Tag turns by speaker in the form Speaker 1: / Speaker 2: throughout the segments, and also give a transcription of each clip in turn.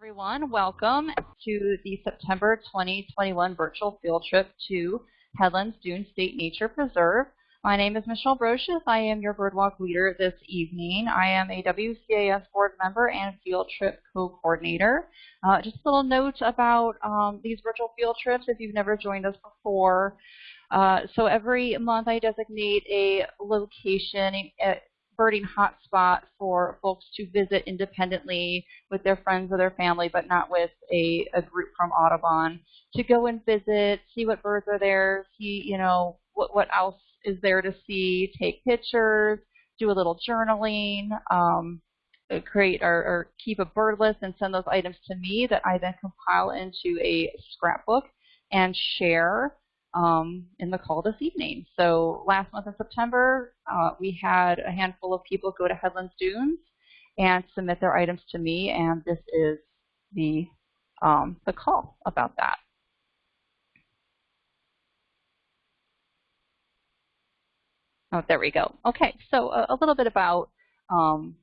Speaker 1: everyone. Welcome to the September 2021 virtual field trip to Headlands Dune State Nature Preserve. My name is Michelle Brocious. I am your birdwalk leader this evening. I am a WCAS board member and field trip co-coordinator. Uh, just a little note about um, these virtual field trips if you've never joined us before. Uh, so every month I designate a location, birding hotspot for folks to visit independently with their friends or their family, but not with a, a group from Audubon, to go and visit, see what birds are there, see, you know, what, what else is there to see, take pictures, do a little journaling, um, uh, create or, or keep a bird list and send those items to me that I then compile into a scrapbook and share um, in the call this evening. So last month in September, uh, we had a handful of people go to Headlands Dunes and submit their items to me, and this is the, um, the call about that. Oh, there we go. Okay, so a, a little bit about um,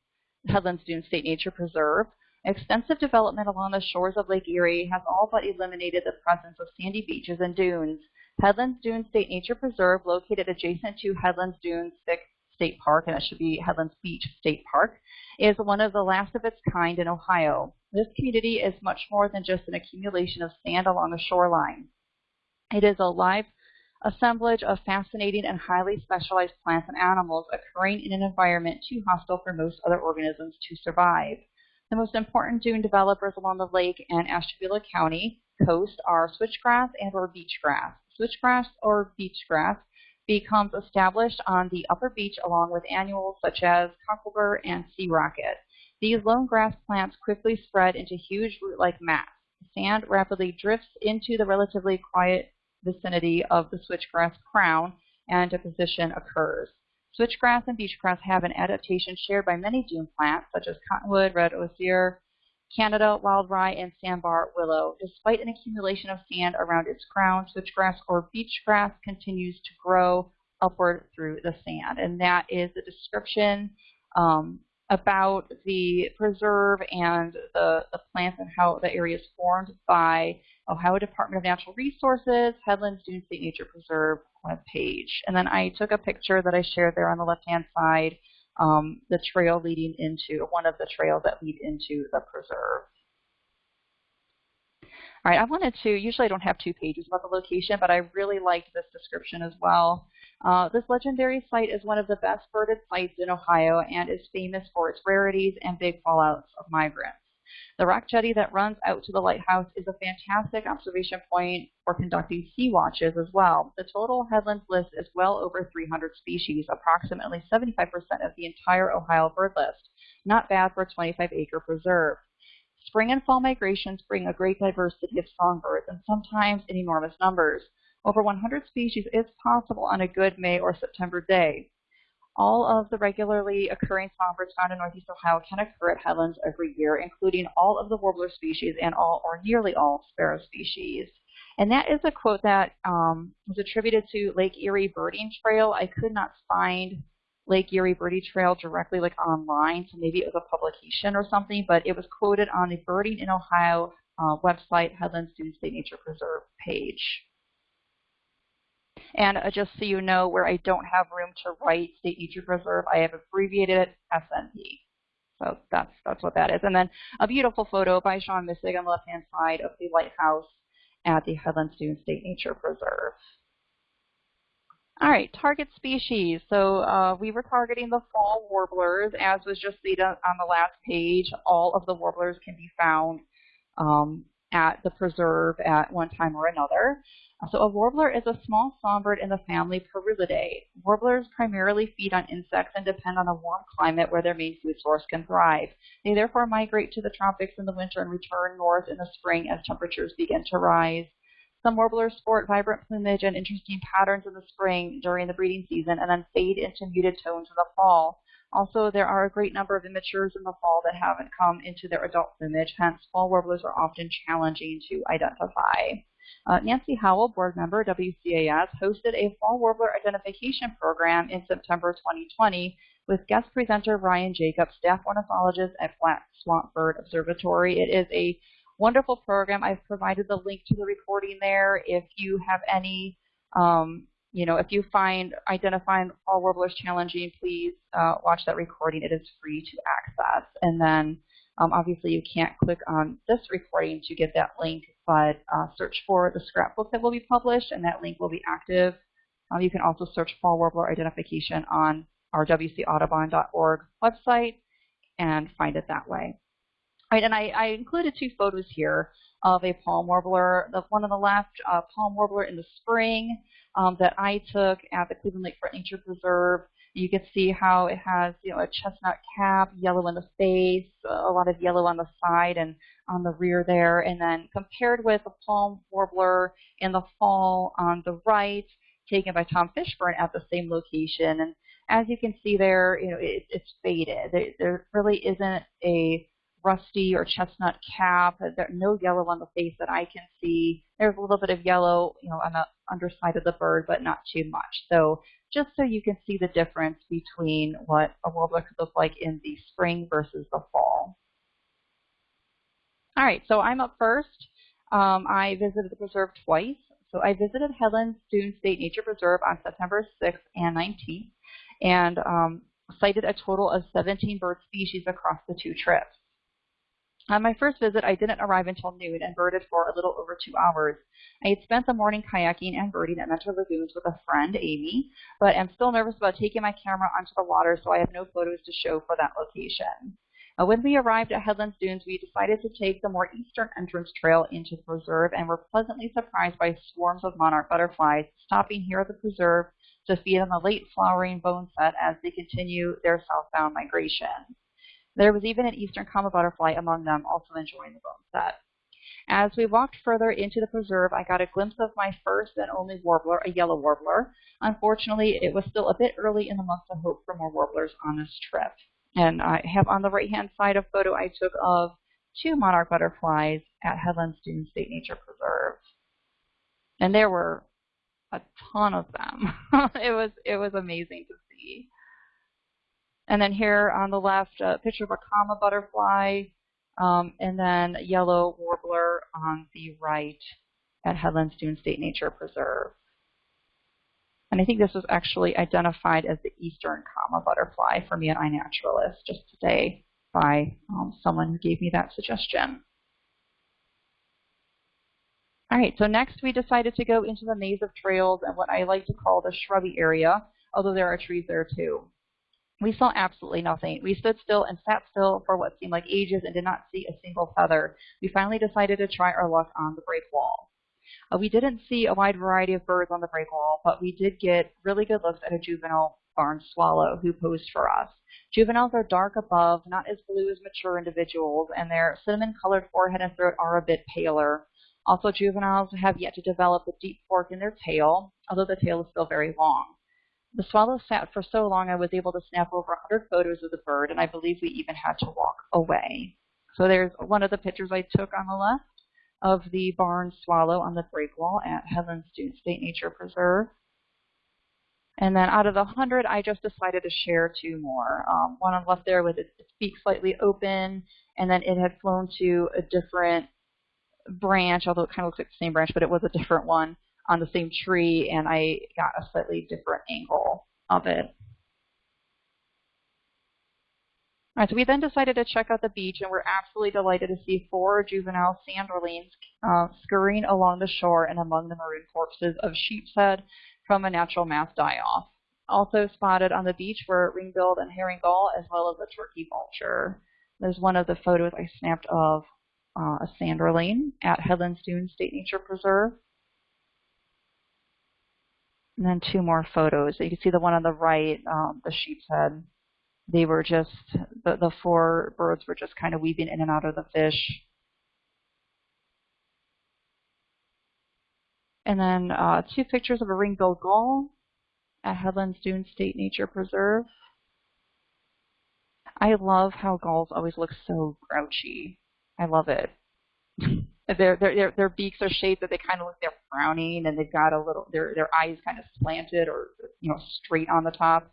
Speaker 1: Headlands Dunes State Nature Preserve. Extensive development along the shores of Lake Erie has all but eliminated the presence of sandy beaches and dunes. Headlands Dunes State Nature Preserve, located adjacent to Headlands Dunes State Park, and it should be Headlands Beach State Park, is one of the last of its kind in Ohio. This community is much more than just an accumulation of sand along a shoreline. It is a live assemblage of fascinating and highly specialized plants and animals occurring in an environment too hostile for most other organisms to survive. The most important dune developers along the lake and Ashtabula County coast are switchgrass and or beachgrass switchgrass or beachgrass becomes established on the upper beach along with annuals such as cocklebur and sea rocket. These lone grass plants quickly spread into huge root-like mats. Sand rapidly drifts into the relatively quiet vicinity of the switchgrass crown and deposition occurs. Switchgrass and beachgrass have an adaptation shared by many dune plants such as cottonwood, red osier, Canada wild rye, and sandbar willow. Despite an accumulation of sand around its crown, switchgrass or beachgrass continues to grow upward through the sand. And that is the description um, about the preserve and the, the plants and how the area is formed by Ohio Department of Natural Resources, Headlands Dune State Nature Preserve webpage. And then I took a picture that I shared there on the left-hand side um, the trail leading into, one of the trails that lead into the preserve. All right, I wanted to, usually I don't have two pages about the location, but I really liked this description as well. Uh, this legendary site is one of the best birded sites in Ohio and is famous for its rarities and big fallouts of migrants. The rock jetty that runs out to the lighthouse is a fantastic observation point for conducting sea watches as well. The total headlands list is well over 300 species, approximately 75% of the entire Ohio bird list. Not bad for a 25-acre preserve. Spring and fall migrations bring a great diversity of songbirds, and sometimes in enormous numbers. Over 100 species is possible on a good May or September day. All of the regularly occurring songbirds found in northeast Ohio can occur at headlands every year, including all of the warbler species and all or nearly all sparrow species. And that is a quote that um, was attributed to Lake Erie Birding Trail. I could not find Lake Erie Birding Trail directly like online, so maybe it was a publication or something, but it was quoted on the Birding in Ohio uh, website, Headlands Dune State Nature Preserve page. And uh, just so you know, where I don't have room to write State Nature Preserve, I have abbreviated it SNP. So that's that's what that is. And then a beautiful photo by Sean Missig on the left-hand side of the lighthouse at the Headlands Dune State Nature Preserve. All right, target species. So uh, we were targeting the fall warblers, as was just seen on the last page. All of the warblers can be found um, at the preserve at one time or another. So a warbler is a small songbird in the family Parulidae. Warblers primarily feed on insects and depend on a warm climate where their main food source can thrive. They therefore migrate to the tropics in the winter and return north in the spring as temperatures begin to rise. Some warblers sport vibrant plumage and interesting patterns in the spring during the breeding season and then fade into muted tones in the fall. Also, there are a great number of immatures in the fall that haven't come into their adult plumage, hence fall warblers are often challenging to identify. Uh, Nancy Howell, board member, WCAS, hosted a fall warbler identification program in September 2020 with guest presenter Ryan Jacobs, staff ornithologist at Black Swamp Bird Observatory. It is a wonderful program. I've provided the link to the recording there. If you have any, um, you know, if you find identifying fall warblers challenging, please uh, watch that recording. It is free to access. And then um, obviously you can't click on this recording to get that link, but uh, search for the scrapbook that will be published and that link will be active. Um, you can also search fall warbler identification on our wcaudubon.org website and find it that way. All right, and I, I, included two photos here of a palm warbler. The one on the left, uh, palm warbler in the spring um, that I took at the Cleveland Lakefront Nature Preserve. You can see how it has, you know, a chestnut cap, yellow in the face, a lot of yellow on the side and on the rear there. And then compared with the palm warbler in the fall on the right, taken by Tom Fishburne at the same location. And as you can see there, you know, it, it's faded. There, there really isn't a rusty or chestnut cap. There's no yellow on the face that I can see. There's a little bit of yellow, you know, on the underside of the bird, but not too much. So just so you can see the difference between what a warbler could look like in the spring versus the fall. All right, so I'm up first. Um, I visited the preserve twice. So I visited Headlands Dune State Nature Preserve on September 6th and 19th and um, sighted a total of 17 bird species across the two trips. On my first visit, I didn't arrive until noon and birded for a little over two hours. I had spent the morning kayaking and birding at Mentor Lagoons with a friend, Amy, but am still nervous about taking my camera onto the water, so I have no photos to show for that location. Uh, when we arrived at Headlands Dunes, we decided to take the more eastern entrance trail into the preserve and were pleasantly surprised by swarms of monarch butterflies stopping here at the preserve to feed on the late flowering boneset as they continue their southbound migration. There was even an eastern comma butterfly among them, also enjoying the boneset. As we walked further into the preserve, I got a glimpse of my first and only warbler, a yellow warbler. Unfortunately, it was still a bit early in the month to hope for more warblers on this trip. And I have on the right-hand side a photo I took of two monarch butterflies at Headlands Dune State Nature Preserve. And there were a ton of them. it was it was amazing to see. And then here on the left, a picture of a comma butterfly, um, and then yellow warbler on the right at Headlands Dune State Nature Preserve. And I think this was actually identified as the eastern comma butterfly for me at iNaturalist just today by um, someone who gave me that suggestion. All right, so next we decided to go into the maze of trails and what I like to call the shrubby area, although there are trees there too. We saw absolutely nothing. We stood still and sat still for what seemed like ages and did not see a single feather. We finally decided to try our luck on the break wall. Uh, we didn't see a wide variety of birds on the break wall, but we did get really good looks at a juvenile barn swallow who posed for us. Juveniles are dark above, not as blue as mature individuals, and their cinnamon-colored forehead and throat are a bit paler. Also, juveniles have yet to develop a deep fork in their tail, although the tail is still very long. The swallow sat for so long I was able to snap over 100 photos of the bird, and I believe we even had to walk away. So there's one of the pictures I took on the left of the barn swallow on the break wall at Headlands Dune State Nature Preserve. And then out of the 100, I just decided to share two more. Um, one on the left there with its beak slightly open, and then it had flown to a different branch, although it kind of looks like the same branch, but it was a different one on the same tree and I got a slightly different angle of it. All right, so we then decided to check out the beach, and we're absolutely delighted to see four juvenile sanderlings uh, scurrying along the shore and among the maroon corpses of sheepshead from a natural mass die-off. Also spotted on the beach were ring-billed and herring gull, as well as a turkey vulture. There's one of the photos I snapped of uh, a sanderling at Headlands Dune State Nature Preserve. And then two more photos. You can see the one on the right, um, the sheep's head. They were just, the, the four birds were just kind of weaving in and out of the fish. And then uh, two pictures of a ring-billed gull at Headlands Dune State Nature Preserve. I love how gulls always look so grouchy. I love it. Their, their their beaks are shaped that they kind of look they're frowning and they've got a little, their, their eyes kind of slanted or, you know, straight on the top.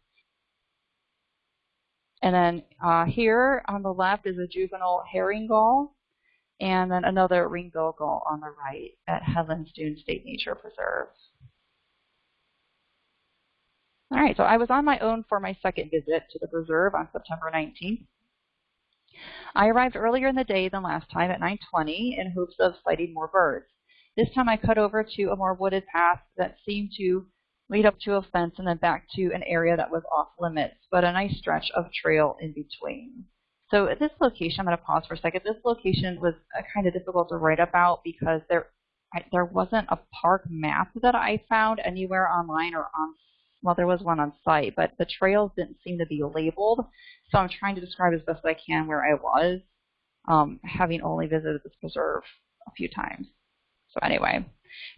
Speaker 1: And then uh, here on the left is a juvenile herring gull, and then another ring-billed gull on the right at Headlands Dune State Nature Preserve. All right, so I was on my own for my second visit to the preserve on September 19th. I arrived earlier in the day than last time at 9.20 in hopes of sighting more birds. This time I cut over to a more wooded path that seemed to lead up to a fence and then back to an area that was off limits, but a nice stretch of trail in between. So at this location, I'm going to pause for a second. This location was uh, kind of difficult to write about because there there wasn't a park map that I found anywhere online or on well, there was one on site, but the trails didn't seem to be labeled. So I'm trying to describe as best I can where I was, um, having only visited this preserve a few times. So anyway,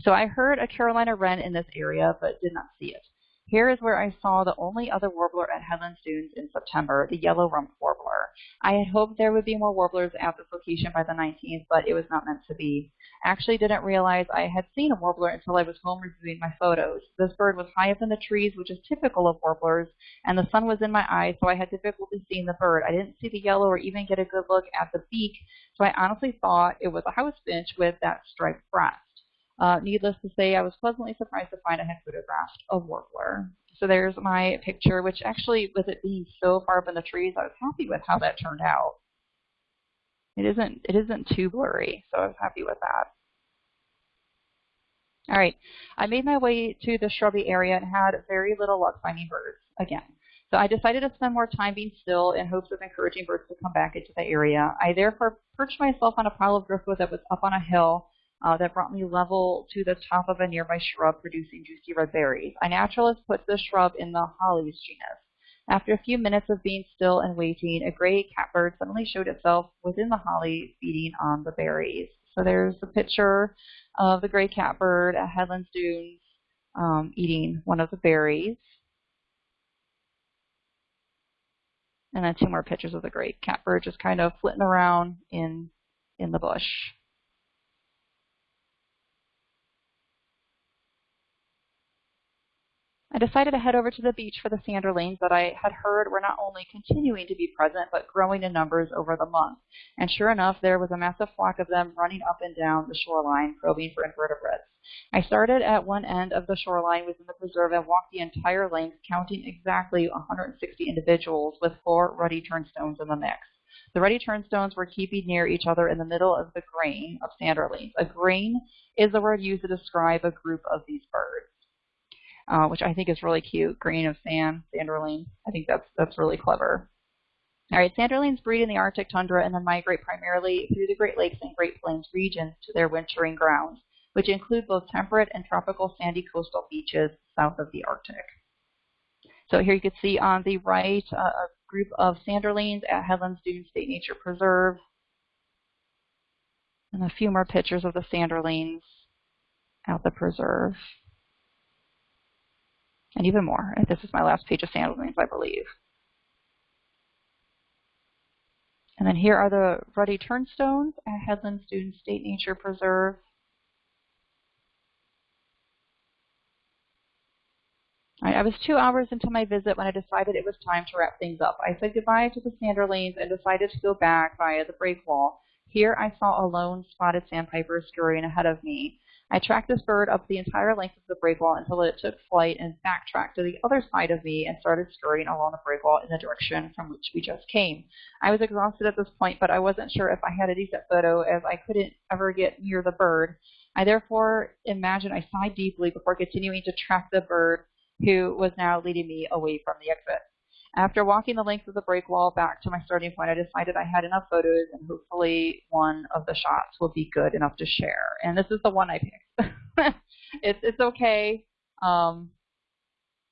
Speaker 1: so I heard a Carolina wren in this area, but did not see it. Here is where I saw the only other warbler at Headlands Dunes in September, the yellow-rumped warbler. I had hoped there would be more warblers at this location by the 19th, but it was not meant to be. I actually didn't realize I had seen a warbler until I was home reviewing my photos. This bird was high up in the trees, which is typical of warblers, and the sun was in my eyes, so I had difficulty seeing the bird. I didn't see the yellow or even get a good look at the beak, so I honestly thought it was a house finch with that striped breast. Uh, needless to say, I was pleasantly surprised to find I had photographed a warbler. So there's my picture, which actually, with it being so far up in the trees, I was happy with how that turned out. It isn't, it isn't too blurry, so I was happy with that. All right, I made my way to the shrubby area and had very little luck finding birds again. So I decided to spend more time being still in hopes of encouraging birds to come back into the area. I therefore perched myself on a pile of driftwood that was up on a hill uh, that brought me level to the top of a nearby shrub producing juicy red berries. iNaturalist puts the shrub in the hollies genus. After a few minutes of being still and waiting, a gray catbird suddenly showed itself within the holly feeding on the berries. So there's a picture of the gray catbird at Headlands Dunes um, eating one of the berries. And then two more pictures of the gray catbird just kind of flitting around in in the bush. I decided to head over to the beach for the sanderlings that I had heard were not only continuing to be present, but growing in numbers over the month. And sure enough, there was a massive flock of them running up and down the shoreline, probing for invertebrates. I started at one end of the shoreline within the preserve and walked the entire length, counting exactly 160 individuals with four ruddy turnstones in the mix. The ruddy turnstones were keeping near each other in the middle of the grain of sanderlings. A grain is the word used to describe a group of these birds uh, which I think is really cute. Grain of sand, sanderling. I think that's that's really clever. All right, sanderlings breed in the Arctic tundra and then migrate primarily through the Great Lakes and Great Plains regions to their wintering grounds, which include both temperate and tropical sandy coastal beaches south of the Arctic. So here you can see on the right uh, a group of sanderlings at Headlands Dunes State Nature Preserve. And a few more pictures of the sanderlings at the preserve and even more. This is my last page of sanderlings, I believe. And then here are the ruddy turnstones at Headlands Dunes State Nature Preserve. I was two hours into my visit when I decided it was time to wrap things up. I said goodbye to the sanderlings and decided to go back via the breakwall. Here I saw a lone spotted sandpiper scurrying ahead of me. I tracked this bird up the entire length of the breakwall until it took flight and backtracked to the other side of me and started scurrying along the breakwall in the direction from which we just came. I was exhausted at this point, but I wasn't sure if I had a decent photo as I couldn't ever get near the bird. I therefore imagined I sighed deeply before continuing to track the bird who was now leading me away from the exit. After walking the length of the break wall back to my starting point, I decided I had enough photos and hopefully one of the shots will be good enough to share. And this is the one I picked. it's it's okay, um,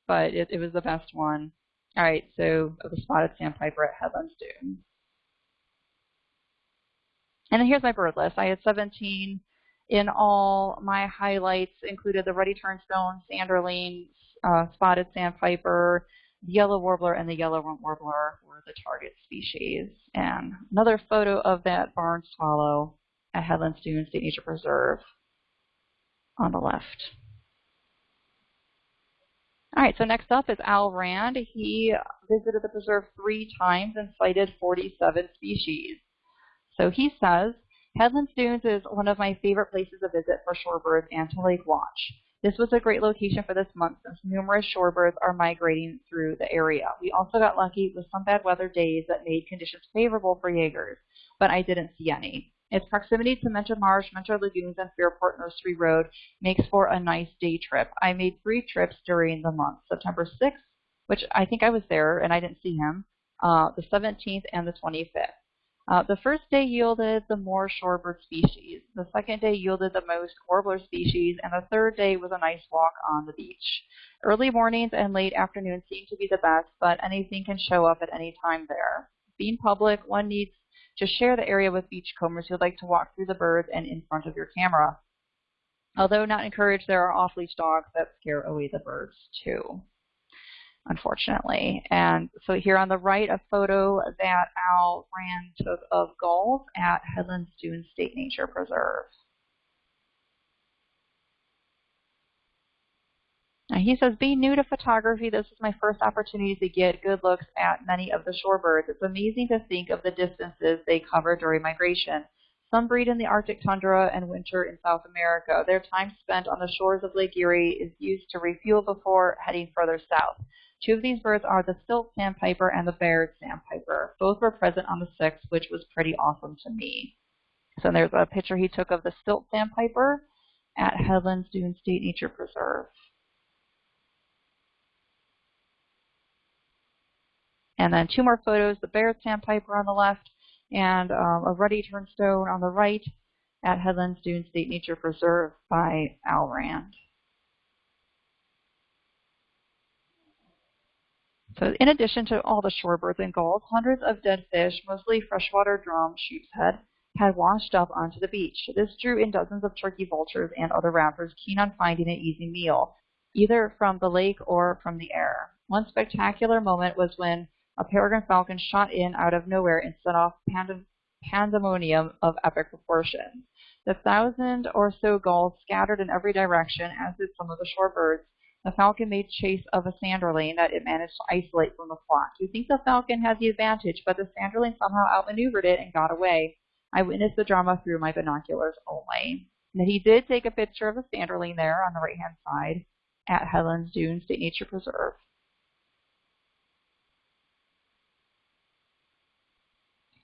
Speaker 1: but it, it was the best one. All right, so the spotted sandpiper at Headlands Dune. And then here's my bird list. I had 17 in all. My highlights included the ruddy turnstone, sanderling, uh, spotted sandpiper, the yellow warbler and the yellow warbler were the target species. And another photo of that barn swallow at Headlands Dunes State Nature Preserve on the left. All right, so next up is Al Rand. He visited the preserve three times and sighted 47 species. So he says, Headlands Dunes is one of my favorite places to visit for shorebirds and to lake watch. This was a great location for this month since numerous shorebirds are migrating through the area. We also got lucky with some bad weather days that made conditions favorable for Jaegers, but I didn't see any. Its proximity to Mentor Marsh, Mentor Lagoons, and Fairport Nursery Road makes for a nice day trip. I made three trips during the month, September 6th, which I think I was there and I didn't see him, uh, the 17th, and the 25th. Uh, the first day yielded the more shorebird species. The second day yielded the most warbler species, and the third day was a nice walk on the beach. Early mornings and late afternoons seem to be the best, but anything can show up at any time there. Being public, one needs to share the area with beachcombers who'd like to walk through the birds and in front of your camera. Although not encouraged, there are off-leash dogs that scare away the birds too, unfortunately. And so here on the right, a photo that Al Rand took of gulls at Headlands Dunes State Nature Preserve. Now he says, being new to photography, this is my first opportunity to get good looks at many of the shorebirds. It's amazing to think of the distances they cover during migration. Some breed in the Arctic tundra and winter in South America. Their time spent on the shores of Lake Erie is used to refuel before heading further south. Two of these birds are the stilt sandpiper and the Baird sandpiper. Both were present on the 6th, which was pretty awesome to me. So there's a picture he took of the stilt sandpiper at Headlands Dune State Nature Preserve. And then two more photos, the Baird sandpiper on the left and um, a ruddy turnstone on the right at Headlands Dune State Nature Preserve by Al So in addition to all the shorebirds and gulls, hundreds of dead fish, mostly freshwater drum sheepshead, had washed up onto the beach. This drew in dozens of turkey vultures and other raptors keen on finding an easy meal, either from the lake or from the air. One spectacular moment was when a peregrine falcon shot in out of nowhere and set off pandemonium of epic proportions. The thousand or so gulls scattered in every direction, as did some of the shorebirds. The falcon made chase of a sanderling that it managed to isolate from the flock. You think the falcon had the advantage, but the sanderling somehow outmaneuvered it and got away. I witnessed the drama through my binoculars only. And he did take a picture of the sanderling there on the right hand side at Headlands Dune State Nature Preserve.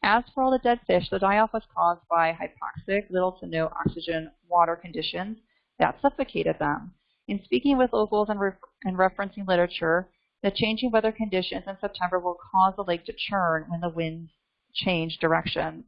Speaker 1: As for all the dead fish, the die-off was caused by hypoxic, little to no oxygen water conditions that suffocated them. In speaking with locals and, re and referencing literature, the changing weather conditions in September will cause the lake to churn when the winds change directions.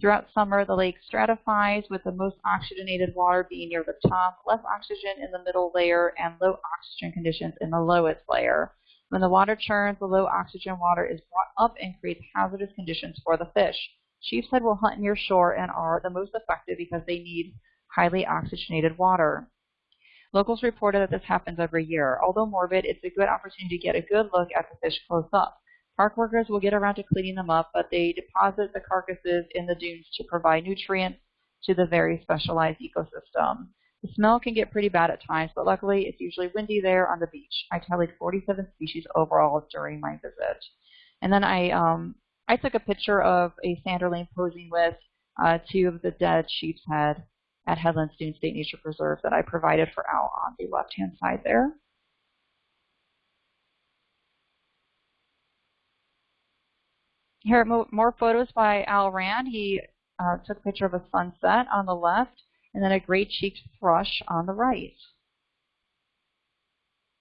Speaker 1: Throughout summer, the lake stratifies with the most oxygenated water being near the top, less oxygen in the middle layer, and low oxygen conditions in the lowest layer. When the water churns, the low oxygen water is brought up and creates hazardous conditions for the fish. Sheepshead will hunt near shore and are the most effective because they need highly oxygenated water. Locals reported that this happens every year. Although morbid, it's a good opportunity to get a good look at the fish close up. Park workers will get around to cleaning them up, but they deposit the carcasses in the dunes to provide nutrients to the very specialized ecosystem. The smell can get pretty bad at times, but luckily it's usually windy there on the beach. I tallied 47 species overall during my visit. And then I um, I took a picture of a sanderling posing with uh, two of the dead sheep's head at Headlands Dune State Nature Preserve that I provided for Al on the left-hand side there. Here are more photos by Al Rand. He uh, took a picture of a sunset on the left and then a gray-cheeked thrush on the right.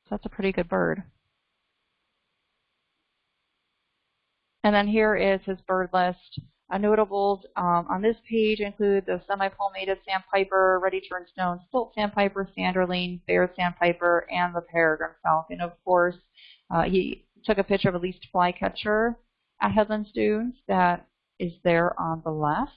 Speaker 1: So that's a pretty good bird. And then here is his bird list. A notables um, on this page include the semi-palmated sandpiper, ruddy turnstone, stilt sandpiper, sanderling, Baird sandpiper, and the peregrine falcon. Of course, uh, he took a picture of a least flycatcher at Headlands Dunes that is there on the left.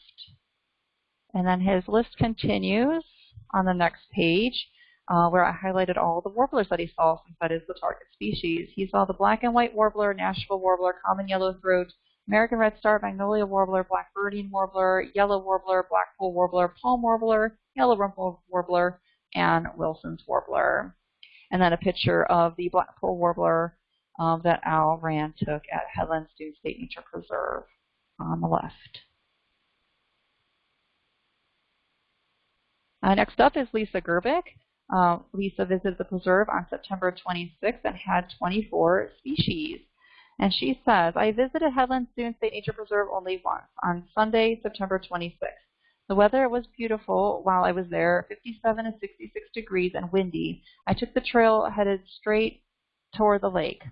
Speaker 1: And then his list continues on the next page uh, where I highlighted all the warblers that he saw since that is the target species. He saw the black and white warbler, Nashville warbler, common yellowthroat, American redstart, magnolia warbler, Blackburnian warbler, yellow warbler, blackpoll warbler, palm warbler, yellow rumped warbler, and Wilson's warbler. and then a picture of the blackpoll warbler um, that Al Rand took at Headlands Dunes State Nature Preserve on the left. Uh, next up is Lisa Gerbic. Uh, Lisa visited the preserve on September 26th and had 24 species. And she says, I visited Headlands Dunes State Nature Preserve only once, on Sunday, September 26th. The weather was beautiful while I was there, 57 and 66 degrees and windy. I took the trail headed straight toward the lake.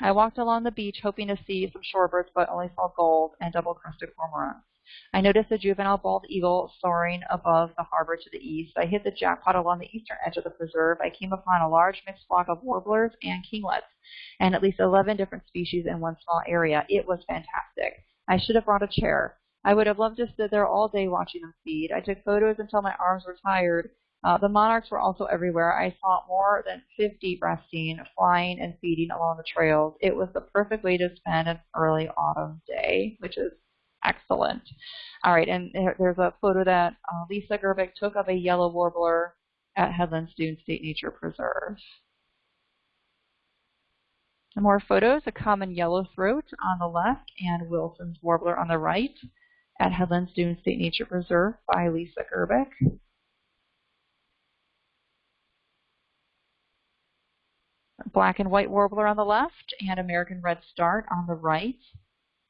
Speaker 1: I walked along the beach hoping to see some shorebirds, but only saw gulls and double-crested cormorants. I noticed a juvenile bald eagle soaring above the harbor to the east. I hit the jackpot along the eastern edge of the preserve. I came upon a large mixed flock of warblers and kinglets, and at least 11 different species in one small area. It was fantastic. I should have brought a chair. I would have loved to sit there all day watching them feed. I took photos until my arms were tired. Uh, the monarchs were also everywhere. I saw more than 50 resting, flying, and feeding along the trails. It was the perfect way to spend an early autumn day, which is excellent. All right, and there's a photo that uh, Lisa Gerbic took of a yellow warbler at Headlands Dunes State Nature Preserve. Some more photos, a common yellow throat on the left and Wilson's warbler on the right at Headlands Dunes State Nature Preserve by Lisa Gerbic. Black and white warbler on the left and American redstart on the right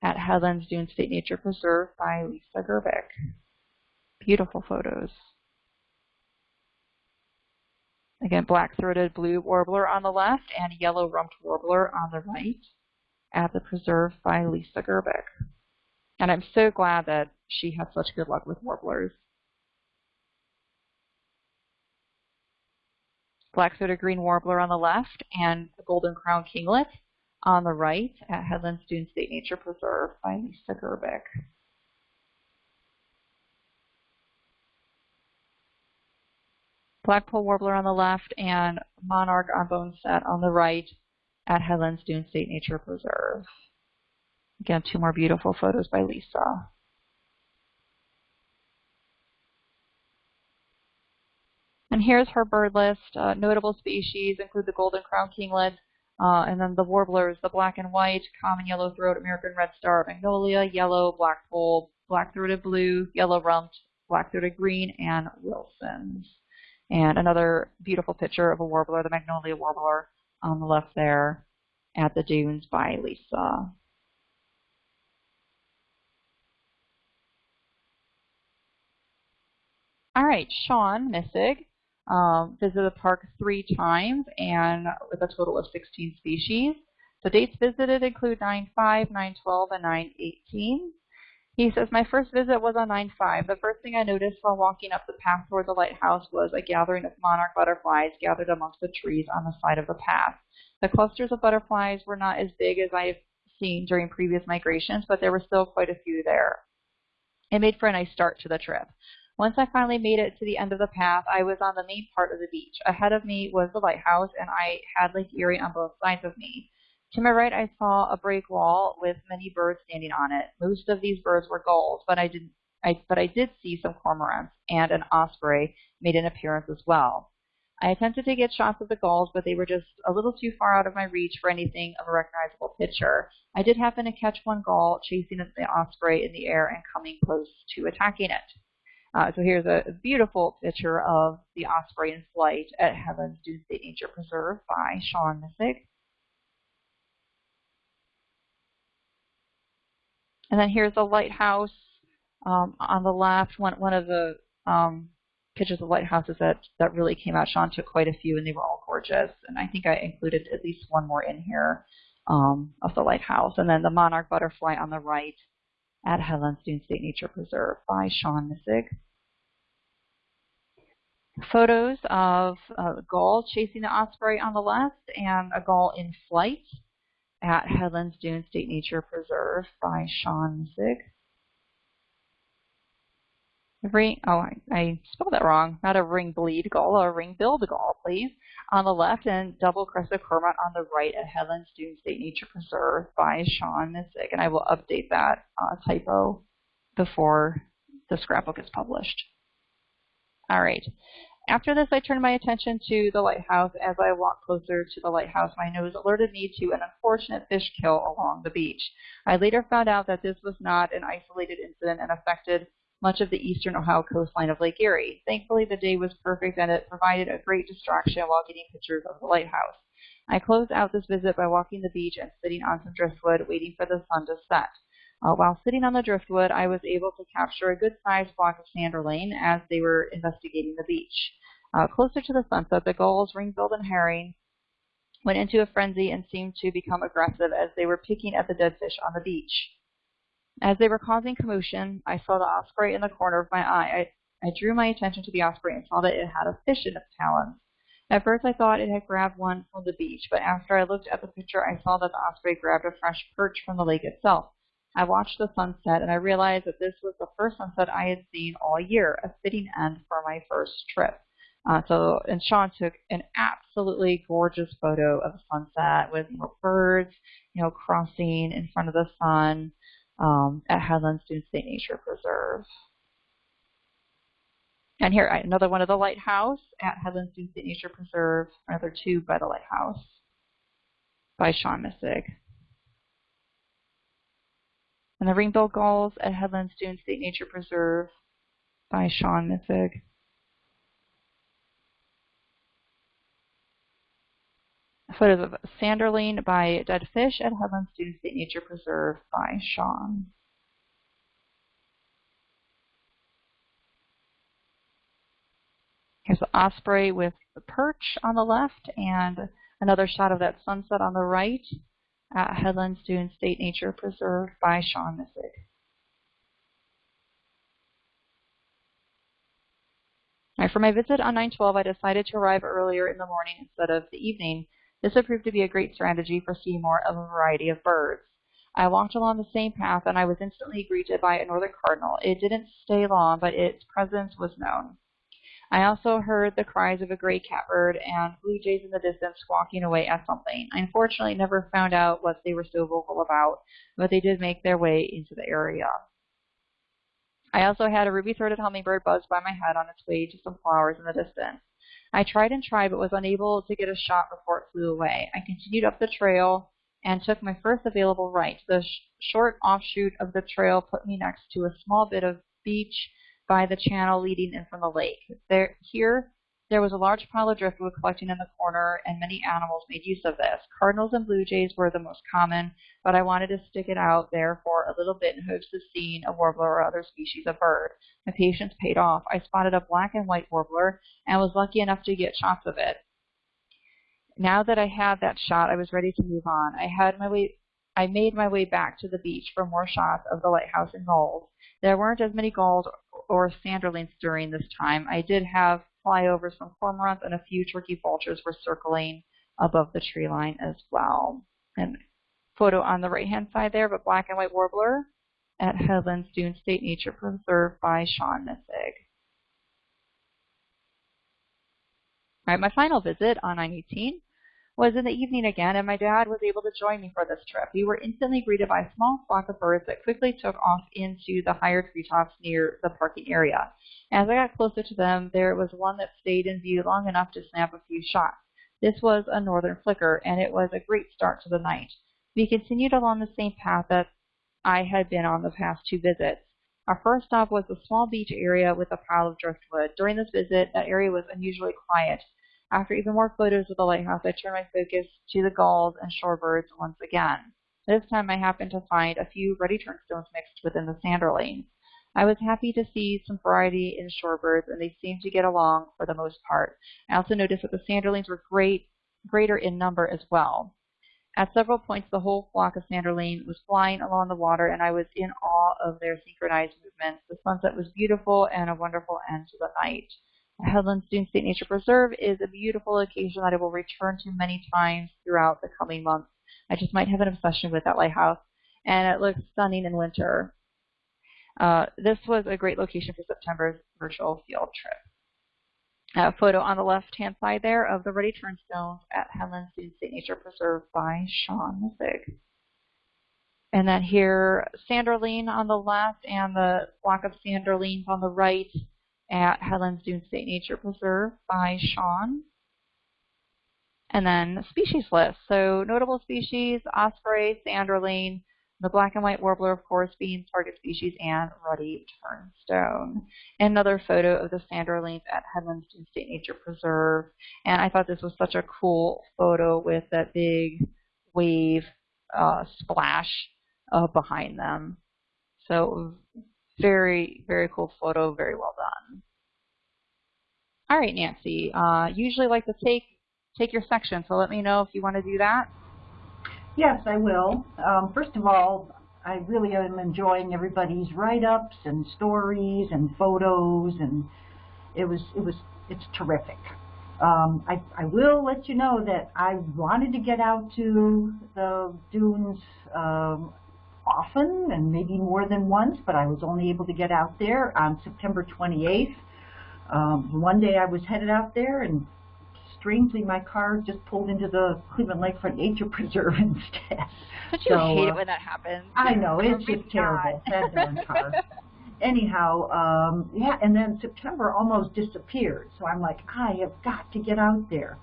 Speaker 1: at Headlands Dune State Nature Preserve by Lisa Gerbic. Beautiful photos. Again, black-throated blue warbler on the left and yellow-rumped warbler on the right at the preserve by Lisa Gerbic. And I'm so glad that she had such good luck with warblers. Black-throated green warbler on the left and the golden crown kinglet on the right at Headlands Dunes State Nature Preserve by Lisa Gerbic. Blackpoll warbler on the left and monarch on bone set on the right at Headlands Dunes State Nature Preserve. Again, two more beautiful photos by Lisa. And here's her bird list. Uh, notable species include the golden crown kinglet, uh, and then the warblers, the black and white, common yellow throat, American redstart, magnolia, yellow, blackpoll, black-throated blue, yellow-rumped, black-throated green, and Wilson's. And another beautiful picture of a warbler, the magnolia warbler, on the left there at the dunes by Lisa. All right, Sean Missig um, visited the park three times and with a total of 16 species. The dates visited include 9-5, 9-12, and 9-18. He says, my first visit was on 9-5. The first thing I noticed while walking up the path toward the lighthouse was a gathering of monarch butterflies gathered amongst the trees on the side of the path. The clusters of butterflies were not as big as I've seen during previous migrations, but there were still quite a few there. It made for a nice start to the trip. Once I finally made it to the end of the path, I was on the main part of the beach. Ahead of me was the lighthouse, and I had Lake Erie on both sides of me. To my right, I saw a break wall with many birds standing on it. Most of these birds were gulls, but I didn't. I, but I did see some cormorants, and an osprey made an appearance as well. I attempted to get shots of the gulls, but they were just a little too far out of my reach for anything of a recognizable picture. I did happen to catch one gull chasing the osprey in the air and coming close to attacking it. Uh, so here's a beautiful picture of the osprey in flight at Headlands Dunes State Nature Preserve by Sean Missig. And then here's the lighthouse um, on the left. One, one of the um, pictures of lighthouses that, that really came out. Sean took quite a few, and they were all gorgeous. And I think I included at least one more in here um, of the lighthouse. And then the monarch butterfly on the right at Dunes State Nature Preserve by Sean Missig. Photos of a gull chasing the osprey on the left and a gull in flight at Headlands Dune State Nature Preserve by Sean Missig. Ring, oh, I, I, spelled that wrong. Not a ring bleed gull, a ring billed gull, please. On the left and double crested cormorant on the right at Headlands Dunes State Nature Preserve by Sean Missig. And I will update that uh, typo before the scrapbook is published. All right. After this, I turned my attention to the lighthouse. As I walked closer to the lighthouse, my nose alerted me to an unfortunate fish kill along the beach. I later found out that this was not an isolated incident and affected much of the eastern Ohio coastline of Lake Erie. Thankfully, the day was perfect and it provided a great distraction while getting pictures of the lighthouse. I closed out this visit by walking the beach and sitting on some driftwood waiting for the sun to set. Uh, while sitting on the driftwood, I was able to capture a good-sized flock of sanderling as they were investigating the beach. Uh, closer to the sunset, the gulls, ring-billed, and herring went into a frenzy and seemed to become aggressive as they were picking at the dead fish on the beach. As they were causing commotion, I saw the osprey in the corner of my eye. I, I drew my attention to the osprey and saw that it had a fish in its talons. At first I thought it had grabbed one from the beach, but after I looked at the picture I saw that the osprey grabbed a fresh perch from the lake itself. I watched the sunset and I realized that this was the first sunset I had seen all year, a fitting end for my first trip. Uh, so, and Sean took an absolutely gorgeous photo of the sunset with you know, birds, you know, crossing in front of the sun um, at Headlands Dunes State Nature Preserve. And here, another one of the lighthouse at Headlands Dunes State Nature Preserve, another two by the lighthouse by Sean Missig. And the ring-billed gulls at Headlands Dunes State Nature Preserve by Sean Missig. Photos of Sanderling by Dead Fish at Headlands Dunes State Nature Preserve by Sean. Here's the osprey with the perch on the left and another shot of that sunset on the right at Headlands Dunes State Nature Preserve by Sean Missig. Right, for my visit on 912, I decided to arrive earlier in the morning instead of the evening this would prove to be a great strategy for seeing more of a variety of birds. I walked along the same path and I was instantly greeted by a northern cardinal. It didn't stay long, but its presence was known. I also heard the cries of a gray catbird and blue jays in the distance squawking away at something. I unfortunately never found out what they were so vocal about, but they did make their way into the area. I also had a ruby-throated hummingbird buzz by my head on its way to some flowers in the distance. I tried and tried but was unable to get a shot before it flew away. I continued up the trail and took my first available right. The sh short offshoot of the trail put me next to a small bit of beach by the channel leading in from the lake. There, here, there was a large pile of driftwood collecting in the corner, and many animals made use of this. Cardinals and blue jays were the most common, but I wanted to stick it out there for a little bit in hopes of seeing a warbler or other species of bird. My patience paid off. I spotted a black and white warbler and was lucky enough to get shots of it. Now that I had that shot, I was ready to move on. I had my way I made my way back to the beach for more shots of the lighthouse and gulls. There weren't as many gulls or sanderlings during this time. I did have flyovers from cormorants and a few turkey vultures were circling above the tree line as well. And photo on the right hand side there of a black and white warbler at Headlands Dune State Nature Preserve by Sean Missig. All right, my final visit on 918 was in the evening again, and my dad was able to join me for this trip. We were instantly greeted by a small flock of birds that quickly took off into the higher treetops near the parking area. As I got closer to them, there was one that stayed in view long enough to snap a few shots. This was a northern flicker, and it was a great start to the night. We continued along the same path that I had been on the past two visits. Our first stop was a small beach area with a pile of driftwood. During this visit, that area was unusually quiet. After even more photos of the lighthouse, I turned my focus to the gulls and shorebirds once again. This time I happened to find a few ruddy turnstones mixed within the sanderlings. I was happy to see some variety in shorebirds, and they seemed to get along for the most part. I also noticed that the sanderlings were great, greater in number as well. At several points, the whole flock of sanderling was flying along the water, and I was in awe of their synchronized movements. The sunset was beautiful and a wonderful end to the night. Headlands Dune State Nature Preserve is a beautiful location that I will return to many times throughout the coming months. I just might have an obsession with that lighthouse, and it looks stunning in winter. Uh, this was a great location for September's virtual field trip. A photo on the left-hand side there of the ruddy turnstones at Headlands Dune State Nature Preserve by Sean Missig. And then here, sanderling on the left and the flock of sanderlings on the right at Headlands Dune State Nature Preserve by Sean. And then species list. So notable species, osprey, sanderling, the black and white warbler, of course, being target species, and ruddy turnstone. Another photo of the sanderlings at Headlands Dune State Nature Preserve. And I thought this was such a cool photo with that big wave uh, splash uh, behind them. So very, very cool photo, very well done. All right, Nancy, uh, usually like to take, take your section, so let me know if you want to do that.
Speaker 2: Yes, I will. Um, first of all, I really am enjoying everybody's write-ups and stories and photos, and it was, it was, it's terrific. Um, I, I will let you know that I wanted to get out to the dunes um, often and maybe more than once, but I was only able to get out there on September 28th. Um, one day I was headed out there and strangely my car just pulled into the Cleveland Lakefront Nature Preserve instead.
Speaker 1: Don't you so, hate uh, it when that happens?
Speaker 2: I know, it's just terrible. That darn car. Anyhow, um, yeah, and then September almost disappeared. So I'm like, I have got to get out there.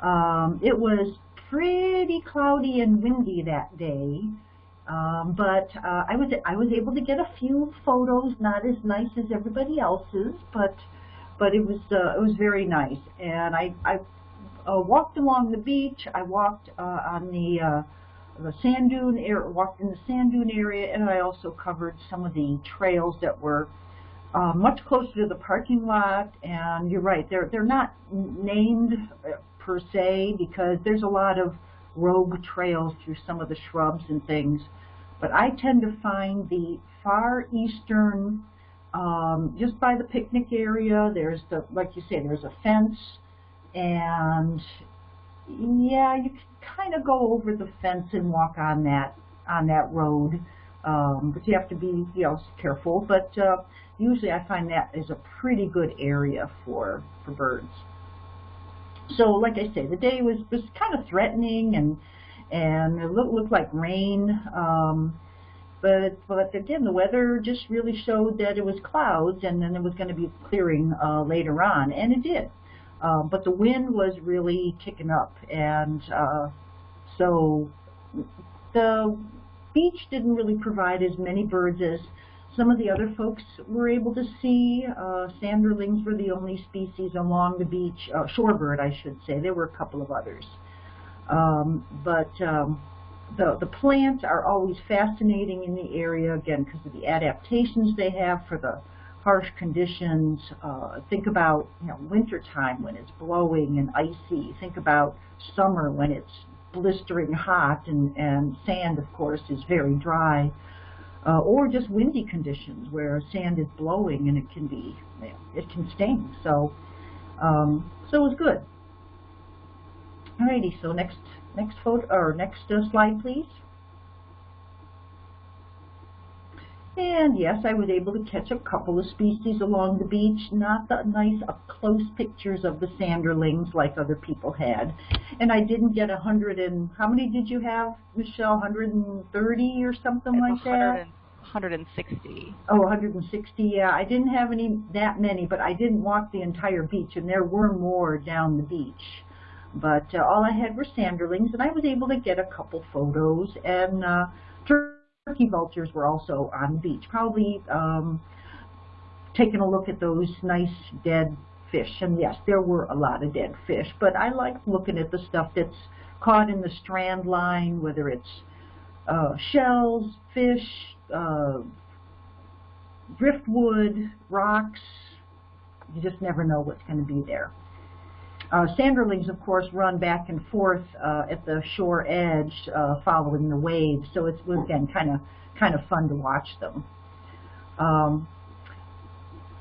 Speaker 2: Um, it was pretty cloudy and windy that day. Um, but uh, I was I was able to get a few photos, not as nice as everybody else's, but but it was uh, it was very nice. And I I uh, walked along the beach. I walked uh, on the uh, the sand dune area, walked in the sand dune area, and I also covered some of the trails that were uh, much closer to the parking lot. And you're right, they're they're not named uh, per se because there's a lot of rogue trails through some of the shrubs and things. But I tend to find the far eastern, um, just by the picnic area, there's the, like you say, there's a fence, and yeah, you can kind of go over the fence and walk on that on that road, um, but you have to be, you know, careful. But uh, usually, I find that is a pretty good area for for birds so like I say, the day was, was kind of threatening and and it looked, looked like rain. Um, but but again, the weather just really showed that it was clouds and then it was going to be clearing uh, later on, and it did. Uh, but the wind was really kicking up, and uh, so the beach didn't really provide as many birds as some of the other folks were able to see. Uh, sanderlings were the only species along the beach, uh, shorebird I should say. There were a couple of others. Um, but um, the, the plants are always fascinating in the area, again, because of the adaptations they have for the harsh conditions. Uh, think about you know wintertime when it's blowing and icy. Think about summer when it's blistering hot and, and sand, of course, is very dry uh, or just windy conditions where sand is blowing and it can be, it can sting. So, um, so it was good. Alrighty, so next next photo or next uh, slide, please. And yes, I was able to catch a couple of species along the beach, not the nice up-close pictures of the sanderlings like other people had. And I didn't get a hundred and, how many did you have, Michelle, 130 or something like that?
Speaker 1: 160.
Speaker 2: Oh, 160, yeah. I didn't have any that many, but I didn't walk the entire beach, and there were more down the beach. But uh, all I had were sanderlings, and I was able to get a couple photos, and uh, turkey vultures were also on the beach, probably um, taking a look at those nice dead fish. And yes, there were a lot of dead fish, but I like looking at the stuff that's caught in the strand line, whether it's uh, shells, fish, uh, driftwood, rocks. You just never know what's going to be there. Uh, sanderlings, of course, run back and forth uh, at the shore edge, uh, following the waves. So it's was again kind of kind of fun to watch them. Um,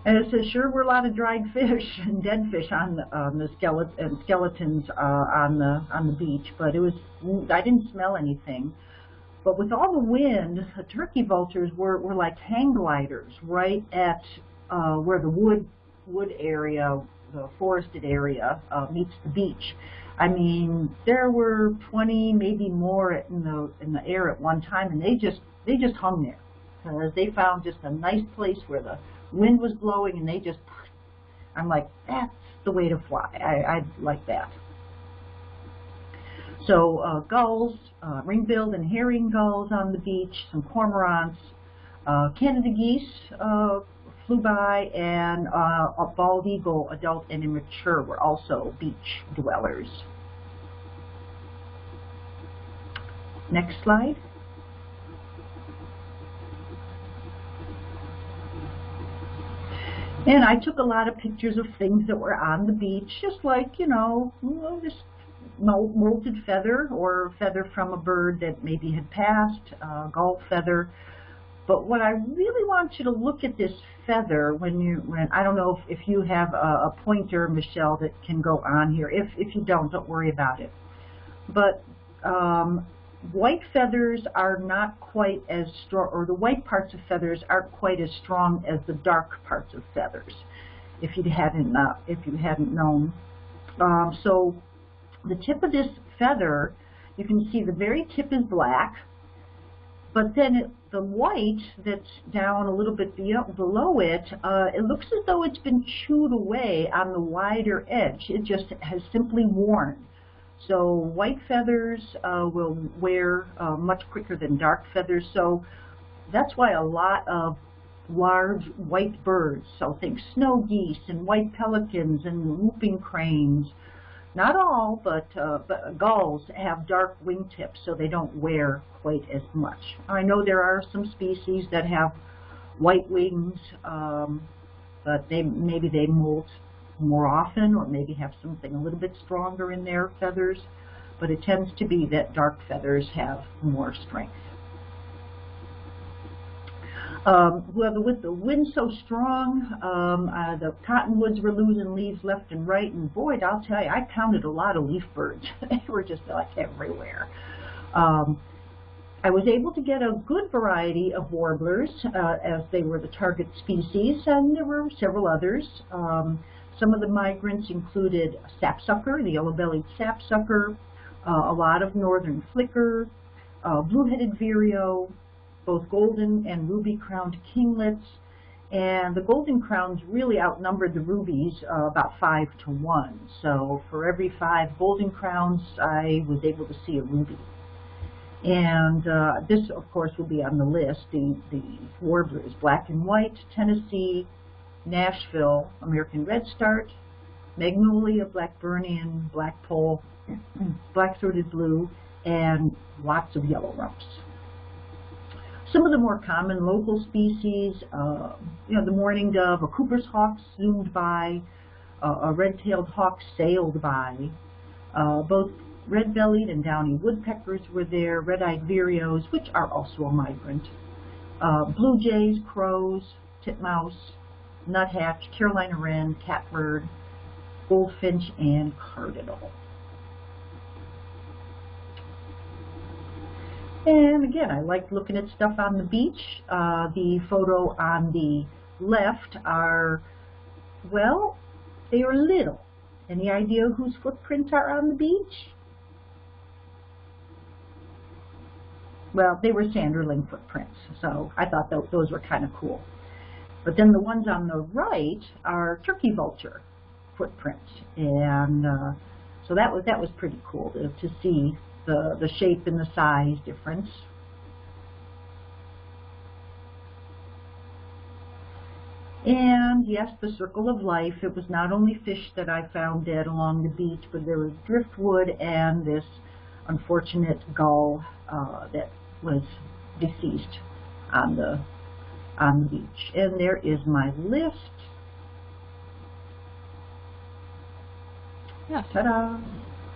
Speaker 2: and it says, sure, we're a lot of dried fish and dead fish on the, on the and skeletons uh, on the on the beach, but it was I didn't smell anything. But with all the wind, the turkey vultures were, were like hang gliders right at uh, where the wood wood area the forested area uh, meets the beach. I mean, there were 20, maybe more in the in the air at one time, and they just they just hung there because they found just a nice place where the wind was blowing, and they just I'm like, that's the way to fly. I, I like that. So uh, gulls, uh, ring-billed and herring gulls on the beach, some cormorants, uh, Canada geese uh, flew by, and uh, a bald eagle, adult and immature, were also beach dwellers. Next slide. And I took a lot of pictures of things that were on the beach, just like, you know, this molted feather or feather from a bird that maybe had passed, uh, gull feather. But what I really want you to look at this feather when you, when I don't know if, if you have a, a pointer, Michelle, that can go on here. If, if you don't, don't worry about it. But um, white feathers are not quite as strong, or the white parts of feathers aren't quite as strong as the dark parts of feathers, if you hadn't, uh, if you hadn't known. Um, so the tip of this feather, you can see the very tip is black, but then the white that's down a little bit below it, uh, it looks as though it's been chewed away on the wider edge. It just has simply worn. So white feathers uh, will wear uh, much quicker than dark feathers. So that's why a lot of large white birds, so think snow geese and white pelicans and whooping cranes, not all, but, uh, but gulls have dark wingtips so they don't wear quite as much. I know there are some species that have white wings, um, but they maybe they molt more often or maybe have something a little bit stronger in their feathers, but it tends to be that dark feathers have more strength. Um, with the wind so strong, um, uh, the cottonwoods were losing leaves left and right, and boy, I'll tell you, I counted a lot of leaf birds. they were just like everywhere. Um, I was able to get a good variety of warblers, uh, as they were the target species, and there were several others. Um, some of the migrants included sapsucker, the yellow-bellied sapsucker, uh, a lot of northern flicker, uh, blue-headed vireo, both golden and ruby-crowned kinglets, and the golden crowns really outnumbered the rubies uh, about five to one. So for every five golden crowns, I was able to see a ruby. And uh, this, of course, will be on the list, the, the warblers, black and white, Tennessee, Nashville, American Redstart, Magnolia, Blackburnian, Blackpoll, Black-throated blue, and lots of yellow rumps. Some of the more common local species, uh, you know, the mourning dove, a Cooper's hawk zoomed by, uh, a red-tailed hawk sailed by. Uh, both red-bellied and downy woodpeckers were there, red-eyed vireos, which are also a migrant. Uh, blue jays, crows, titmouse, nuthatch, Carolina wren, catbird, goldfinch, and cardinal. And again, I like looking at stuff on the beach. Uh, the photo on the left are, well, they are little. Any idea whose footprints are on the beach? Well, they were sanderling footprints, so I thought th those were kind of cool. But then the ones on the right are turkey vulture footprints, and uh, so that was that was pretty cool to, to see the, the shape and the size difference. And yes, the circle of life, it was not only fish that I found dead along the beach, but there was driftwood and this unfortunate gull uh, that was deceased on the on the beach. And there is my list.
Speaker 1: Yeah.
Speaker 2: Ta-da!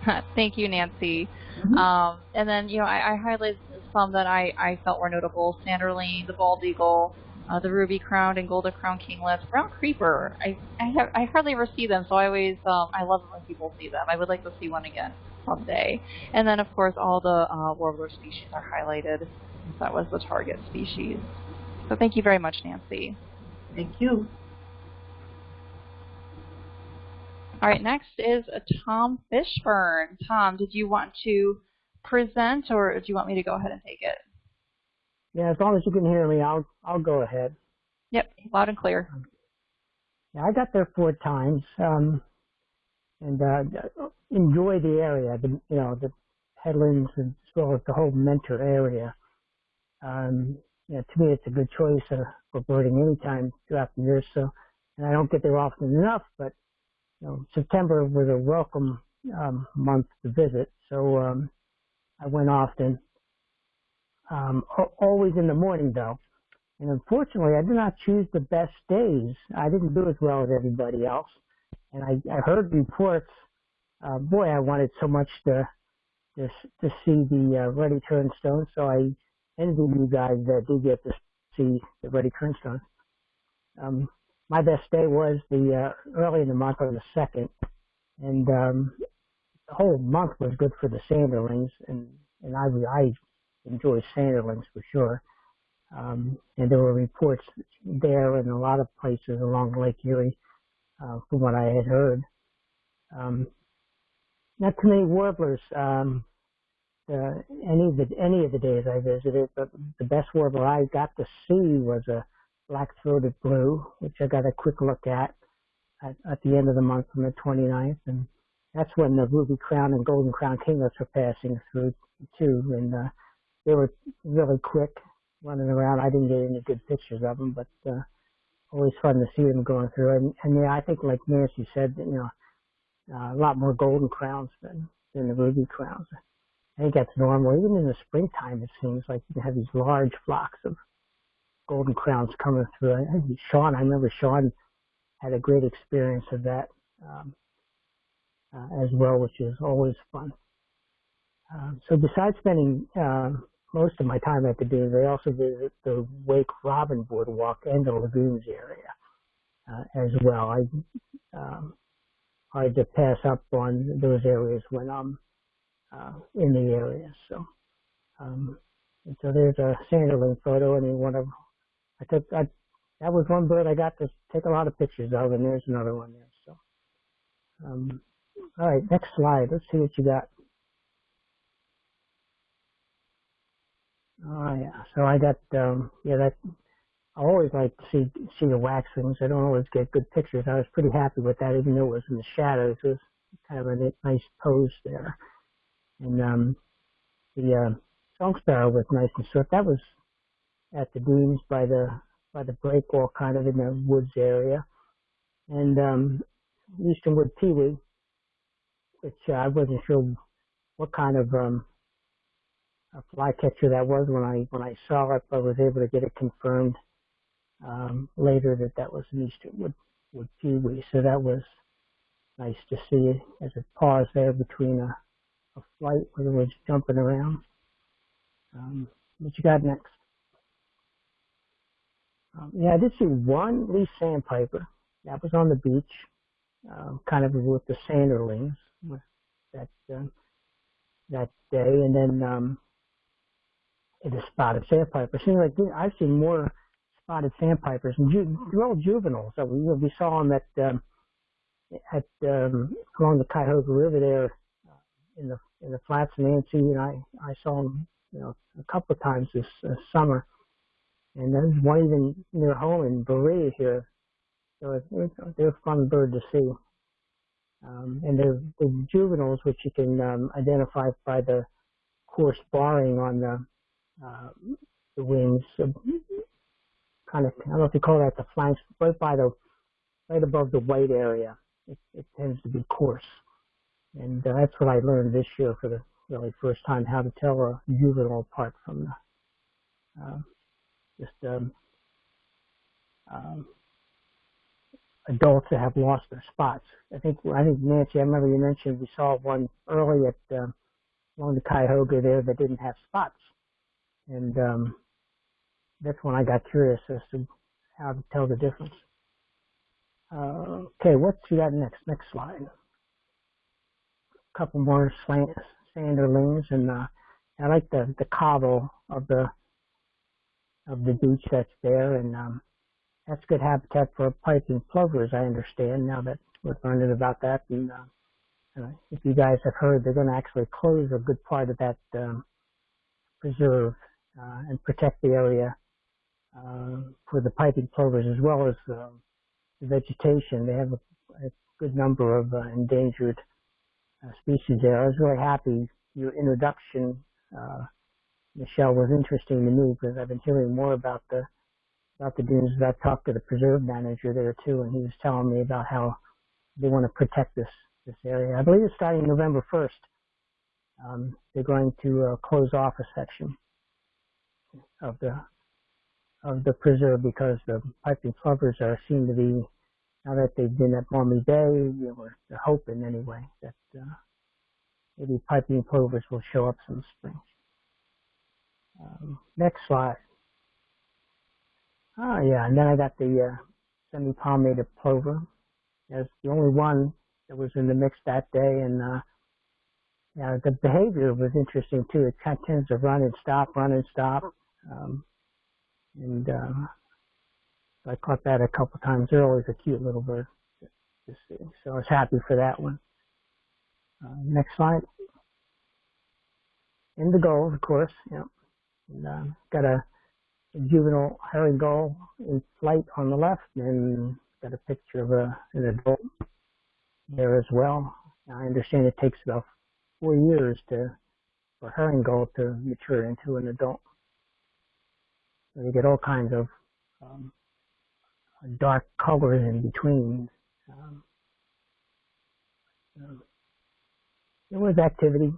Speaker 1: Thank you, Nancy.
Speaker 2: Mm -hmm.
Speaker 1: um, and then, you know, I, I highlighted some that I, I felt were notable. Sanderling, the bald eagle, uh, the ruby crowned and golden crowned kinglets, brown creeper. I I, have, I hardly ever see them, so I always um, I love it when people see them. I would like to see one again someday. And then of course all the uh, warbler species are highlighted. That was the target species. So thank you very much, Nancy.
Speaker 2: Thank you.
Speaker 1: All right, next is Tom Fishburne. Tom, did you want to present or do you want me to go ahead and take it?
Speaker 3: Yeah, as long as you can hear me, I'll I'll go ahead.
Speaker 1: Yep, loud and clear.
Speaker 3: Yeah, I got there four times, um, and uh, enjoy the area. The you know the headlands as well as the whole Mentor area. Um, you know, to me, it's a good choice uh, for birding anytime throughout the year. So, and I don't get there often enough, but September was a welcome um, month to visit. So um, I went often. Um, always in the morning though. And unfortunately, I did not choose the best days. I didn't do as well as everybody else. And I, I heard reports. Uh, boy, I wanted so much to to, to see the uh, turnstone. So I envy you guys that do get to see the ruddy turnstone. Um, my best day was the uh, early in the month on the second, and um, the whole month was good for the sanderlings, and and I I enjoy sanderlings for sure. Um, and there were reports there in a lot of places along Lake Erie, uh, from what I had heard. Um, not too many warblers. Um, uh, any of the any of the days I visited, but the best warbler I got to see was a black-throated blue, which I got a quick look at, at at the end of the month on the 29th, and that's when the ruby crown and golden crown kinglets were passing through too, and uh, they were really quick running around. I didn't get any good pictures of them, but uh, always fun to see them going through. And, and yeah, I think like Nancy said, you know, uh, a lot more golden crowns than than the ruby crowns. I think that's normal. Even in the springtime, it seems like you can have these large flocks of golden crowns coming through. I think Sean, I remember Sean had a great experience of that um, uh, as well, which is always fun. Uh, so besides spending uh, most of my time at the dunes, I also visit the Wake Robin Boardwalk and the lagoons area uh, as well. I um, hard to pass up on those areas when I'm uh, in the area. So, um, so there's a sanderling photo, and one of I took I, that was one bird I got to take a lot of pictures of, and there's another one there. So, um, all right, next slide. Let's see what you got. Oh yeah, so I got um, yeah that I always like to see see the waxwings. I don't always get good pictures. I was pretty happy with that, even though it was in the shadows. It was kind of a nice pose there. And um, the uh, song sparrow was nice and short. That was at the dunes by the by the breakwall, kind of in the woods area. And um, eastern wood pewee, which uh, I wasn't sure what kind of um, a flycatcher that was when I when I saw it, but I was able to get it confirmed um, later that that was an easternwood wood pewee. So that was nice to see it as it paused there between a a flight where it was jumping around. Um, what you got next? Um, yeah, I did see one least sandpiper. That was on the beach, um, kind of with the sanderlings that uh, that day, and then um, it is spotted sandpiper. Seems like I've seen more spotted sandpipers and ju- they're all juveniles. So we we saw them at um, at um, along the Cuyahoga River there in the in the flats Nancy, and I I saw them you know a couple of times this uh, summer, and there's one even near home in Berea here, so they're a fun bird to see. Um, and they're, they're juveniles, which you can um, identify by the coarse barring on the uh, the wings, so kind of I don't know if you call that the flanks, right by the right above the white area. It, it tends to be coarse. And uh, that's what I learned this year for the really first time, how to tell a juvenile apart from the, uh, just um, um, adults that have lost their spots. I think I think Nancy, I remember you mentioned we saw one early at along the Cuyahoga there that didn't have spots, and um, that's when I got curious as to how to tell the difference. Uh, okay, what's you got next? Next slide A couple more slant sanderlings, and uh, I like the the cobble of the of the beach that's there, and um, that's good habitat for piping plovers. I understand now that we're learning about that, and uh, uh, if you guys have heard, they're going to actually close a good part of that um, preserve uh, and protect the area uh, for the piping plovers as well as uh, the vegetation. They have a, a good number of uh, endangered uh, species there. I was really happy. Your introduction, uh, Michelle, was interesting to me because I've been hearing more about the about the dunes. I've talked to the preserve manager there too, and he was telling me about how they want to protect this this area. I believe it's starting November 1st. Um, they're going to uh, close off a section of the of the preserve because the piping plovers are seem to be now that they've been at Maumee Bay, you know, they're hoping anyway that uh, maybe piping plovers will show up some spring. Next slide. Oh yeah, and then I got the uh, semi-palmated plover. That's the only one that was in the mix that day, and uh, yeah, the behavior was interesting too. It kind of tends to run and stop, run and stop. Um, and uh, I caught that a couple times early. It's a cute little bird to see. So I was happy for that one. Uh, next slide. Indigo, of course. Yeah. And, uh, got a, juvenile herring gull in flight on the left, and got a picture of a, an adult there as well. I understand it takes about four years to for herring gull to mature into an adult. So you get all kinds of um, dark colors in between. Um, so there was activity.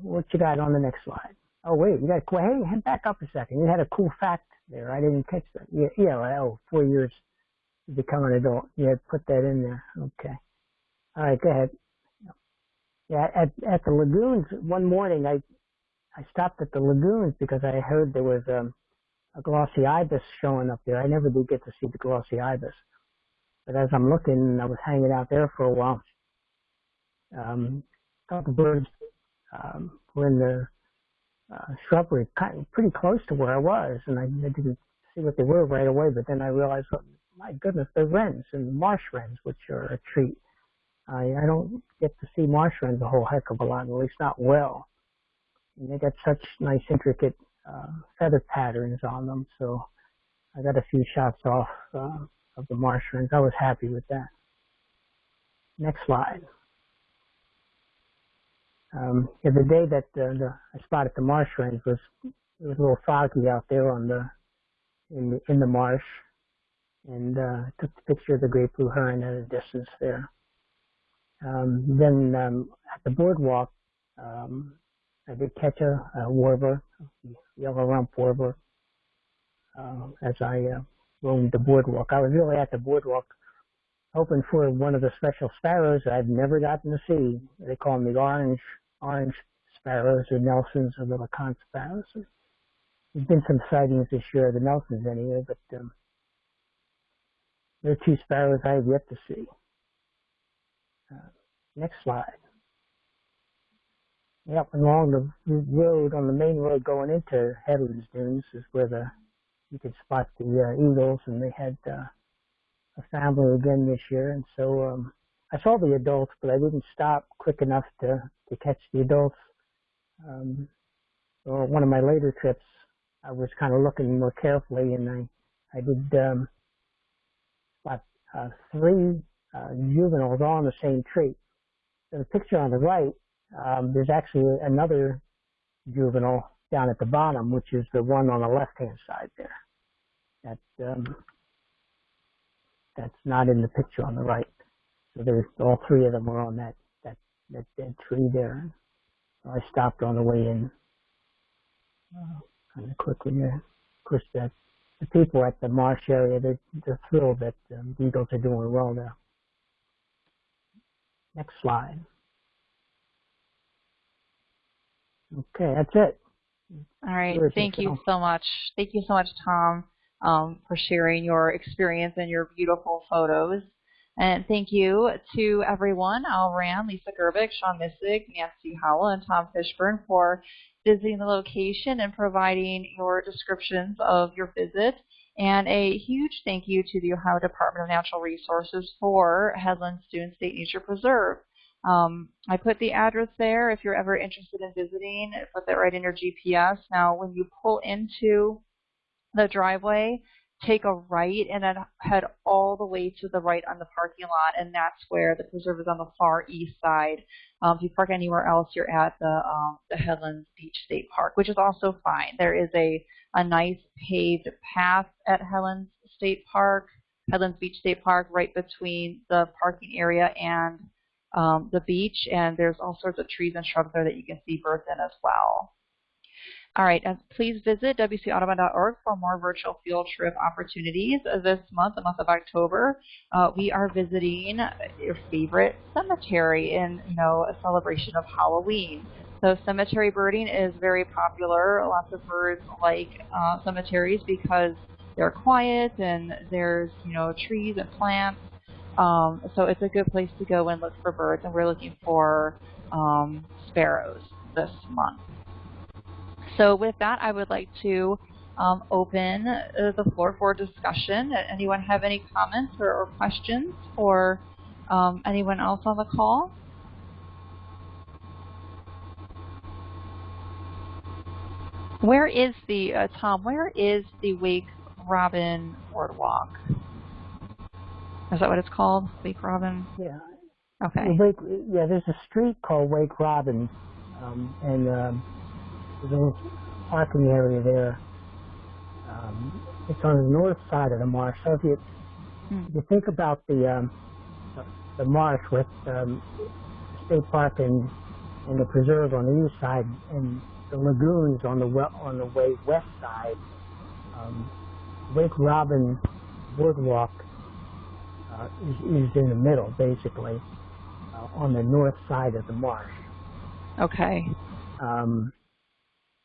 Speaker 3: What you got on the next slide? Oh wait, you got hey, head back up a second. You had a cool fact there. I didn't catch that. Yeah, yeah. Oh, four years to become an adult. Yeah, put that in there. Okay. All right, go ahead. Yeah, at at the lagoons one morning, I I stopped at the lagoons because I heard there was um, a glossy ibis showing up there. I never did get to see the glossy ibis, but as I'm looking, I was hanging out there for a while. Um, a couple birds um, were in the uh, shrubbery, pretty close to where I was, and I, I didn't see what they were right away. But then I realized, oh, my goodness, they're wrens and marsh wrens, which are a treat. I, I don't get to see marsh wrens a whole heck of a lot, at least not well. And they got such nice, intricate uh, feather patterns on them, so I got a few shots off uh, of the marsh wrens. I was happy with that. Next slide. Um, yeah, the day that uh, the, I spotted the marsh wrens was it was a little foggy out there on the in the in the marsh, and uh, took the picture of the great blue heron at a distance there. Um, then um, at the boardwalk, um, I did catch a, a warbler, yellow rump warbler, uh, as I uh, roamed the boardwalk. I was really at the boardwalk hoping for one of the special sparrows I've never gotten to see. They call them the orange orange sparrows or Nelsons or LeConte sparrows. There's been some sightings this year of the Nelsons anyway, but um, there are two sparrows I have yet to see. Uh, next slide. Yep, along the road, on the main road going into Headlands Dunes is where the you could spot the uh, eagles, and they had uh, a family again this year. And so um, I saw the adults, but I didn't stop quick enough to to catch the adults. Um, or one of my later trips, I was kind of looking more carefully, and I I did um, about uh, three uh, juveniles all on the same tree. So the picture on the right um, there's actually another juvenile down at the bottom, which is the one on the left-hand side there. That um, that's not in the picture on the right. So there's all three of them were on that that that dead tree there. So I stopped on the way in, uh, kind of quickly. There. Of course, that the people at the marsh area they're, they're thrilled that um, beagles are doing well there. Next slide. Okay, that's it.
Speaker 1: All right. Thank you so much. Thank you so much, Tom, um, for sharing your experience and your beautiful photos. And thank you to everyone, Al Rand, Lisa Gerbic, Sean Missig, Nancy Howell, and Tom Fishburne for visiting the location and providing your descriptions of your visit. And a huge thank you to the Ohio Department of Natural Resources for Headlands Dunes State Nature Preserve. Um, I put the address there if you're ever interested in visiting. Put that right in your GPS. Now, when you pull into the driveway, take a right and then head all the way to the right on the parking lot, and that's where the preserve is on the far east side. Um, if you park anywhere else, you're at the um, the Headlands Beach State Park, which is also fine. There is a a nice paved path at Headlands State Park, Headlands Beach State Park, right between the parking area and um, the beach, and there's all sorts of trees and shrubs there that you can see birds in as well. All right, and please visit wcaudubon.org for more virtual field trip opportunities. This month, the month of October, uh, we are visiting your favorite cemetery in, you know, a celebration of Halloween. So cemetery birding is very popular. Lots of birds like uh, cemeteries because they're quiet and there's, you know, trees and plants. Um, so it's a good place to go and look for birds, and we're looking for um, sparrows this month. So with that, I would like to um, open uh, the floor for discussion. Anyone have any comments or, or questions or um, anyone else on the call? Where is the, uh, Tom, where is the Wake Robin Boardwalk? Is that what it's called? Wake Robin?
Speaker 3: Yeah.
Speaker 1: Okay.
Speaker 3: Wake, yeah, there's a street called Wake Robin, um, and parking area there. Um, it's on the north side of the marsh. So if you,
Speaker 1: Hmm.
Speaker 3: if you think about the um, the, marsh with um, state park and and the preserve on the east side, and the lagoons on the we, on the way west side, um, Wake Robin Boardwalk uh, is, is in the middle, basically, uh, on the north side of the marsh.
Speaker 1: Okay.
Speaker 3: Um,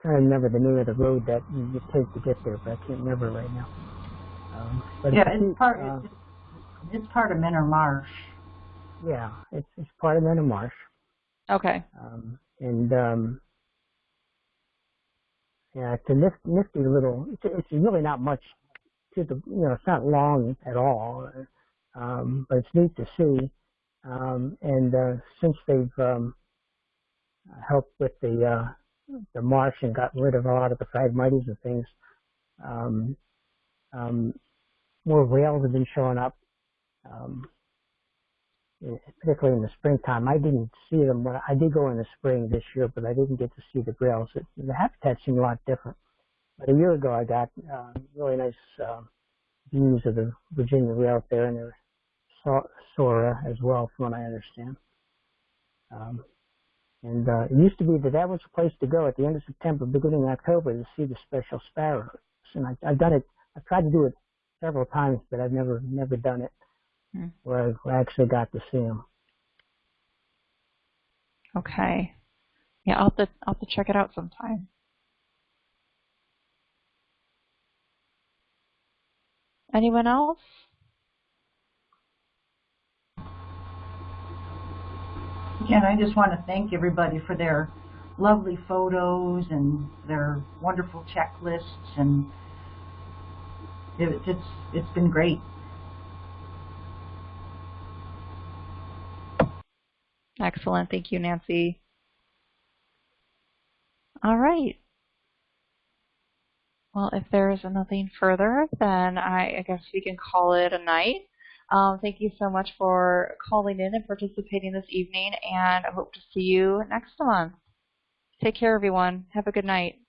Speaker 3: trying to remember the name of the road that you you take to get there, but I can't remember right now. Um, but
Speaker 2: Yeah,
Speaker 3: it's,
Speaker 2: it's part,
Speaker 3: uh,
Speaker 2: it's, it's part of Mentor Marsh.
Speaker 3: yeah, it's it's part of Mentor Marsh,
Speaker 1: Okay.
Speaker 3: um, and um, yeah, it's a nifty, nifty little. It's, it's really not much to the, you know, it's not long at all, um, but it's neat to see. Um, and uh, since they've um, helped with the uh, the marsh and got rid of a lot of the phragmites and things, um, um, more rails have been showing up. Um, particularly in the springtime. I didn't see them when I did go in the spring this year, but I didn't get to see the rails. It, the habitat seemed a lot different. But a year ago, I got uh, really nice uh, views of the Virginia rail there, and Sa- Sora as well, from what I understand. Um, and uh, it used to be that that was the place to go at the end of September, beginning of October, to see the special sparrows. And I, I've done it. I've tried to do it several times, but I've never never done it
Speaker 1: Hmm.
Speaker 3: where I actually got to see them.
Speaker 1: Okay. Yeah, I'll have to I'll have to check it out sometime. Anyone else?
Speaker 2: Again, I just want to thank everybody for their lovely photos and their wonderful checklists, and it, it's it's been great.
Speaker 1: Excellent. Thank you, Nancy. All right. Well, if there's nothing further, then I, I guess we can call it a night. Um, thank you so much for calling in and participating this evening, and I hope to see you next month. Take care, everyone. Have a good night.